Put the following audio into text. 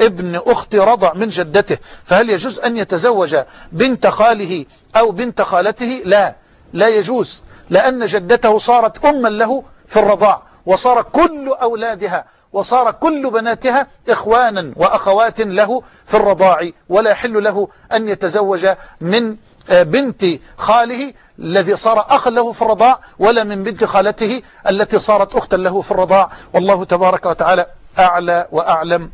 ابن أخت رضع من جدته فهل يجوز أن يتزوج بنت خاله أو بنت خالته؟ لا لا يجوز لأن جدته صارت أما له في الرضاع وصار كل أولادها وصار كل بناتها إخوانا وأخوات له في الرضاع ولا يحل له أن يتزوج من آه، بنت خاله الذي صار أخا له في الرضاع ولا من بنت خالته التي صارت أختا له في الرضاع. والله تبارك وتعالى أعلى وأعلم.